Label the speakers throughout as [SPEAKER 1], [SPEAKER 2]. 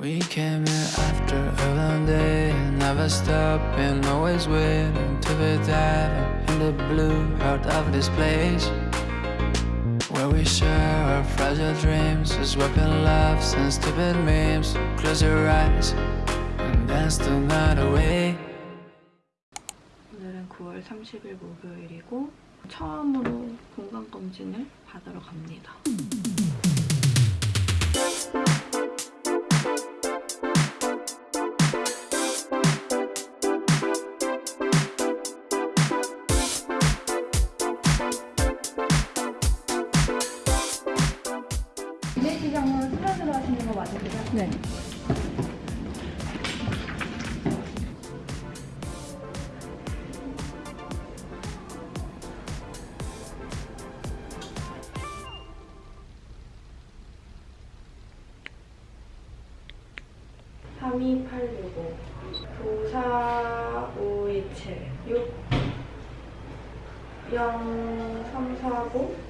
[SPEAKER 1] We came here after a long day, never stopping, always waiting to be diving in the blue heart of this place. Where we share our fragile dreams, swapping laughs and stupid memes. Close your eyes and dance the night away.
[SPEAKER 2] 오늘은 9월 30일 목요일이고 처음으로 건강검진을 받으러 갑니다. 네. (3286) (9457) (6) (0349)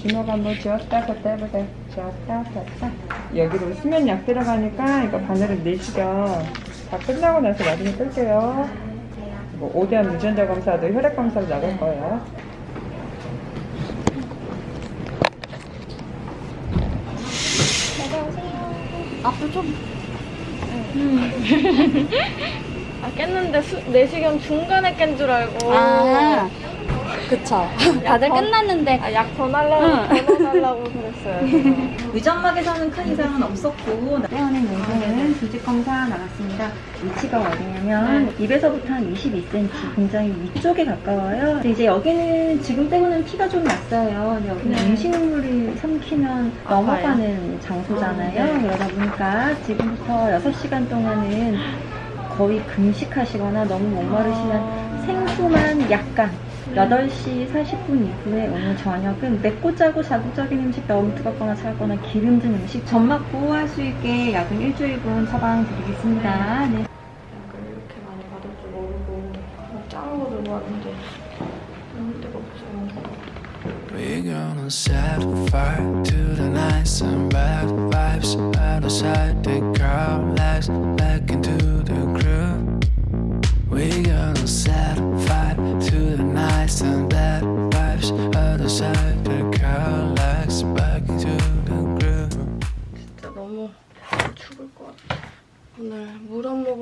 [SPEAKER 3] 주먹 한번 쥐었다 폈다 해보세요. 쥐었다 폈다. 여기로 수면 약 들어가니까 이거 바늘은 내시경 다 끝나고 나서 나중에 끌게요. 뭐 5대한 유전자 검사도 혈액 검사도 나갈 거예요.
[SPEAKER 2] 앞으로 좀. 아 깼는데 수, 내시경 중간에 깬 줄 알고.
[SPEAKER 4] 아, 그쵸. 다들 끝났는데.
[SPEAKER 2] 아, 약더 날라고 더 넣어달라고 그랬어요. 지금.
[SPEAKER 5] 위점막에서는 큰 이상은 없었고 떼어낸 용도는 조직 검사 나갔습니다. 위치가 어디냐면 입에서부터 한 22cm 굉장히 위쪽에 가까워요. 이제 여기는 지금 떼고는 피가 좀 났어요. 근데 여기는
[SPEAKER 2] 네.
[SPEAKER 5] 음식물을 삼키면 넘어가는 장소잖아요.
[SPEAKER 2] 아, 네.
[SPEAKER 5] 그러다 보니까 지금부터 6시간 동안은 거의 금식하시거나 너무 목마르시면 생수만 약간 8시 40분 이후에 오늘 저녁은 맵고 짜고 자극적인 음식 너무 뜨겁거나 차갑거나 기름진 음식 점 맞고 할수 있게 약은 일주일분 처방 드리겠습니다. 네.
[SPEAKER 2] 약을 이렇게 많이 받을 줄 모르고 짠거 들고 왔는데 너무 뜨겁죠.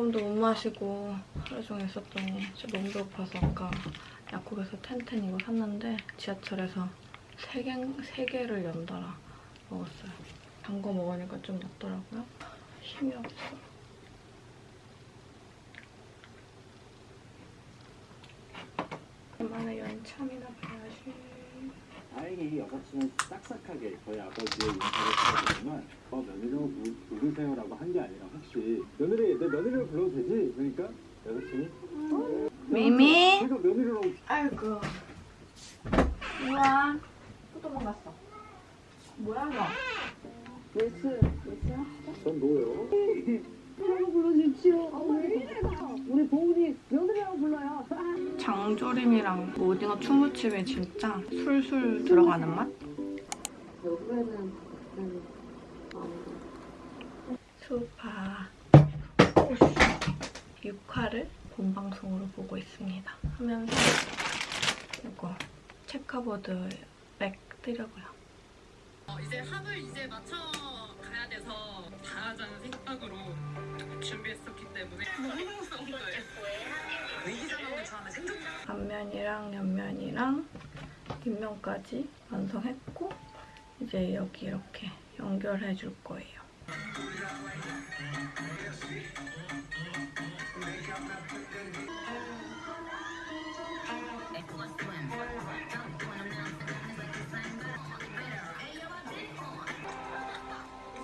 [SPEAKER 2] 모금도 못 마시고 하루 종일 있었더니 진짜 너무 배고파서 아까 약국에서 텐텐 이거 샀는데 지하철에서 세 개, 세 개를 연달아 먹었어요. 단 거 먹으니까 좀 낫더라고요. 힘이 없어. 그만의 연참이나 봐야지.
[SPEAKER 6] 다행히 여사친은 싹싹하게 저희 아버지의 인사를 해주지만 어 며느리라고 부- 부르세요라고 한 게 아니라 혹시 며느리 내 며느리로 불러도 되지? 그러니까 여사친이
[SPEAKER 2] 미미?
[SPEAKER 6] 내가 며느리라고
[SPEAKER 2] 아이고. 우와. 또 도망갔어. 뭐야, 너? yes, yes야?
[SPEAKER 6] 전 뭐예요?
[SPEAKER 2] 장조림이랑 오징어 충무침에 진짜 술술 들어가는 맛? 수파 6화를 본방송으로 보고 있습니다. 하면서 이거 체커보드 백 뜨려고요.
[SPEAKER 7] 어, 이제 합을 이제 맞춰 가야 돼서 잘하자는 생각으로 준비했었기 때문에.
[SPEAKER 2] 앞면이랑 옆면이랑 뒷면까지 완성했고 이제 여기 이렇게 연결해 줄 거예요.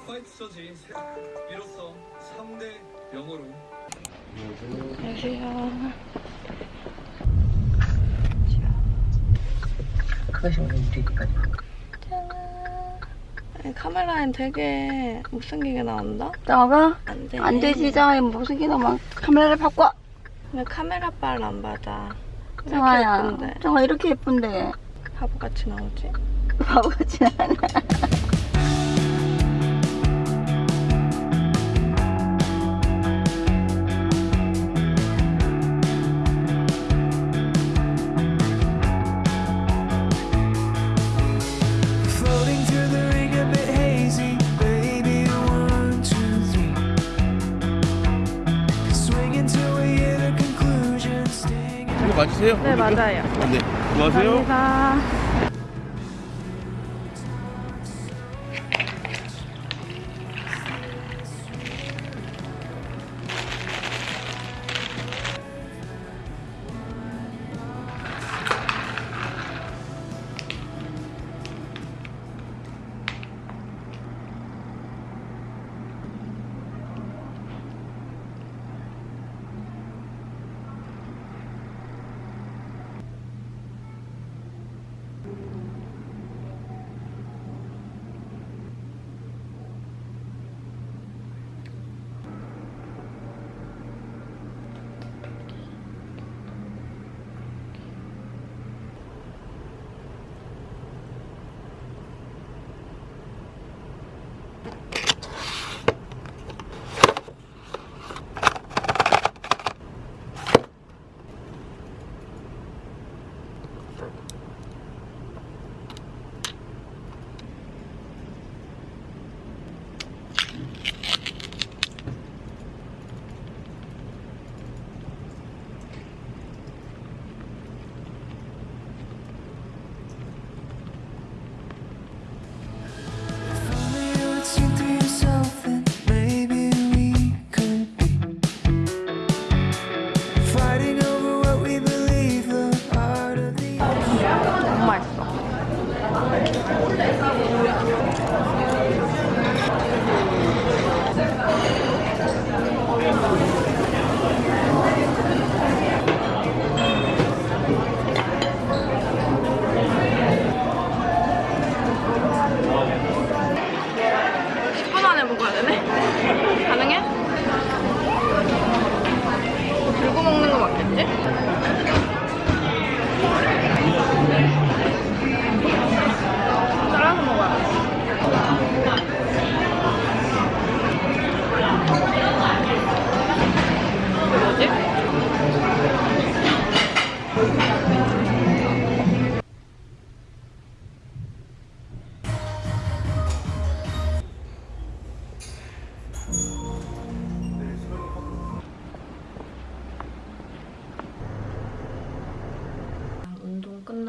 [SPEAKER 8] 화이트 저지. 이로써 3대 0으로
[SPEAKER 2] 안녕하세요. 짠. 카메라엔 되게 못생기게 나온다?
[SPEAKER 4] 너가
[SPEAKER 2] 안 돼.
[SPEAKER 4] 안 자, 무슨 기도 막 카메라를 바꿔.
[SPEAKER 2] 왜 카메라 빨 안 받아?
[SPEAKER 4] 정아야? 정아 이렇게 예쁜데
[SPEAKER 2] 바보같이 나오지?
[SPEAKER 4] 바보같지 않아.
[SPEAKER 9] 맞으세요?
[SPEAKER 2] 네, 맞아요.
[SPEAKER 9] 어, 네. 수고하세요.
[SPEAKER 2] 감사합니다.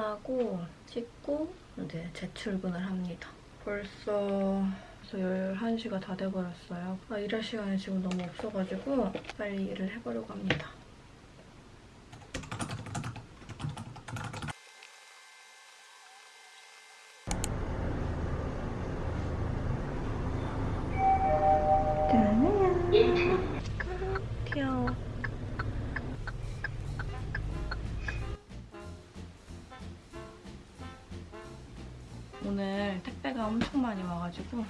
[SPEAKER 2] 끝나고 씻고 이제 재출근을 합니다. 벌써 벌써 11시가 다 돼버렸어요. 아, 일할 시간이 지금 너무 없어가지고 빨리 일을 해보려고 합니다. 많이 와가지고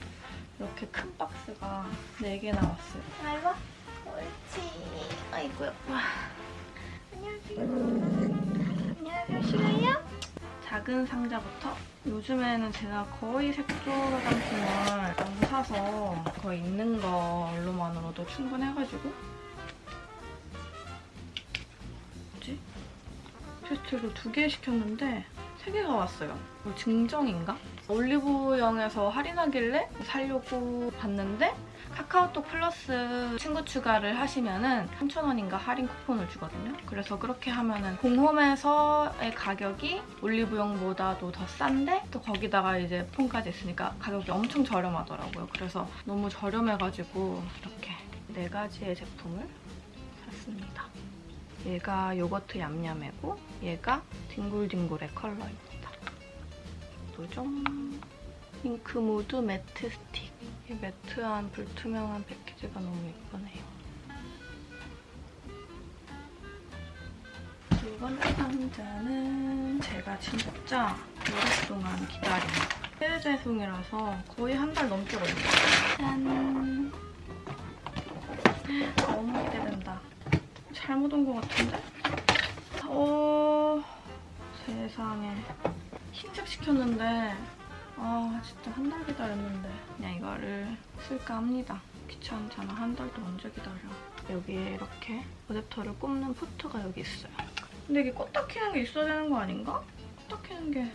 [SPEAKER 2] 이렇게 큰 박스가 4개 나왔어요. 아이고, 옳지. 아이고요. 와. 안녕하세요. 안녕하세요. 싫어요? 작은 상자부터 요즘에는 제가 거의 색조 화장품을 안 사서 거의 있는 걸로만으로도 충분해가지고 뭐지? 세트로 두 개 시켰는데 세 개가 왔어요. 뭐 증정인가? 올리브영에서 할인하길래 살려고 봤는데 카카오톡 플러스 친구 추가를 하시면 은 3,000원인가 할인 쿠폰을 주거든요. 그래서 그렇게 하면 은 공홈에서의 가격이 올리브영보다도 더 싼데 또 거기다가 이제 폰까지 있으니까 가격이 엄청 저렴하더라고요. 그래서 너무 저렴해가지고 이렇게 네 가지의 제품을 샀습니다. 얘가 요거트 얌얌이고 얘가 딩굴딩굴의 컬러입니다. 뭐죠? 핑크무드 매트 스틱. 이 matte한 불투명한 패키지가 너무 예쁘네요. 두 번째 상자는 제가 진짜 오랫동안 기다린 해외 배송이라서 거의 한 달 넘게 걸렸어요. 짠! 너무 기대된다. 잘못 온 것 같은데? 어... 세상에. 흰색 시켰는데 아 진짜 한 달 기다렸는데 그냥 이거를 쓸까 합니다. 귀찮잖아. 한 달도 언제 기다려. 여기에 이렇게 어댑터를 꼽는 포트가 여기 있어요. 근데 이게 껐다 키는 게 있어야 되는 거 아닌가? 껐다 키는 게...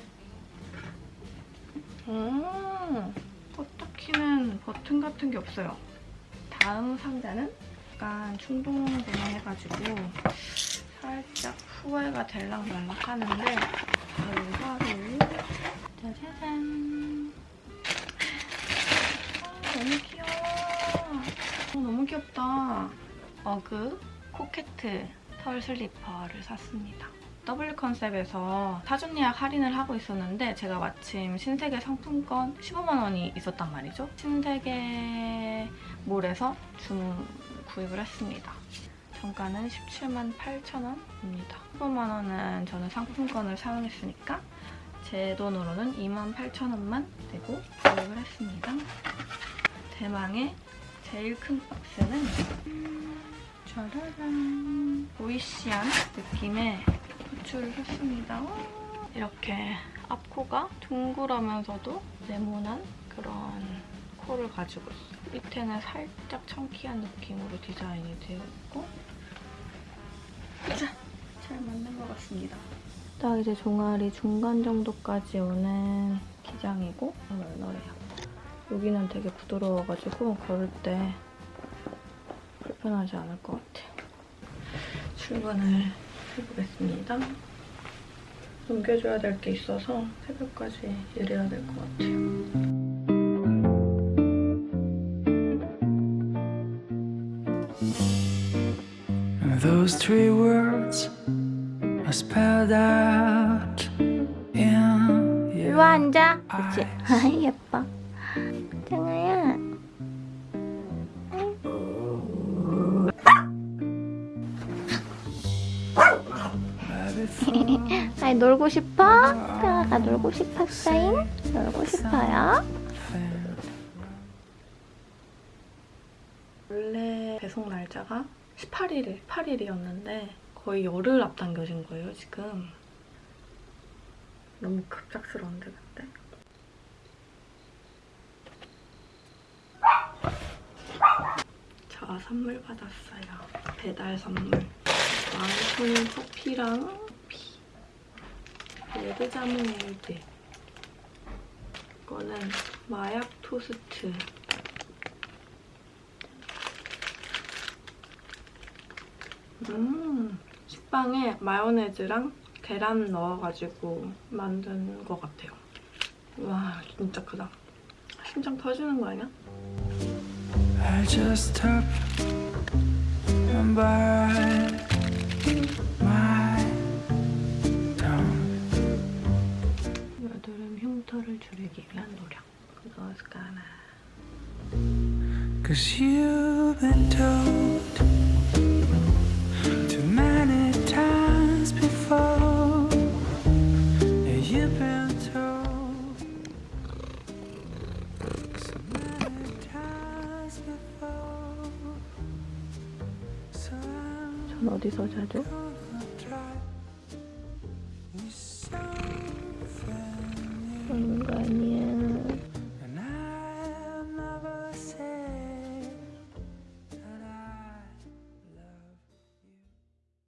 [SPEAKER 2] 음, 껐다 키는 버튼 같은 게 없어요. 다음 상자는 약간 충동 구매 해가지고 살짝 후회가 될랑 말랑 하는데 하루하루 짜자잔. 아, 너무 귀여워. 어, 너무 귀엽다. 어그 코케트 털 슬리퍼를 샀습니다. W 컨셉에서 사전 예약 할인을 하고 있었는데 제가 마침 신세계 상품권 15만 원이 있었단 말이죠. 신세계 몰에서 중 구입을 했습니다. 정가는 17만 8천 원입니다. 15만 원은 저는 상품권을 사용했으니까 제 돈으로는 2만 8천 원만 내고 구입을 했습니다. 대망의 제일 큰 박스는 짜라란 보이시한 느낌의 부츠를 샀습니다. 이렇게 앞코가 둥그러면서도 네모난 그런 코를 가지고 있어요. 밑에는 살짝 청키한 느낌으로 디자인이 되어 있고 자, 잘 맞는 것 같습니다. 딱 이제 종아리 중간 정도까지 오는 기장이고 널널해요. 여기는 되게 부드러워가지고 걸을 때 불편하지 않을 것 같아요. 출근을 해보겠습니다. 넘겨줘야 될 게 있어서 새벽까지 일해야 될 것 같아요.
[SPEAKER 1] Those three words are spelled out in your
[SPEAKER 4] 와 앉아. 그치?
[SPEAKER 1] eyes.
[SPEAKER 4] 아이 예뻐. 장아야. 아이 놀고 싶어? 강아가 놀고 싶었어잉? 놀고 싶어요?
[SPEAKER 2] 원래 배송 날짜가 18일, 18일이었는데 거의 열흘 앞당겨진 거예요, 지금. 너무 급작스러운데, 근데? 저 선물 받았어요. 배달 선물. 마운틴 커피랑 커피. 레드 자몽 에이드. 이거는 마약 토스트. 음, 식빵에 마요네즈랑 계란 넣어가지고 만든 것 같아요. 와, 진짜 크다. 심장 터지는 거 아니야?
[SPEAKER 1] I just hope and bite my tongue.
[SPEAKER 2] 여드름 흉터를 줄이기 위한 노력. gonna.
[SPEAKER 1] Cause you've been told
[SPEAKER 2] 어디서 자죠?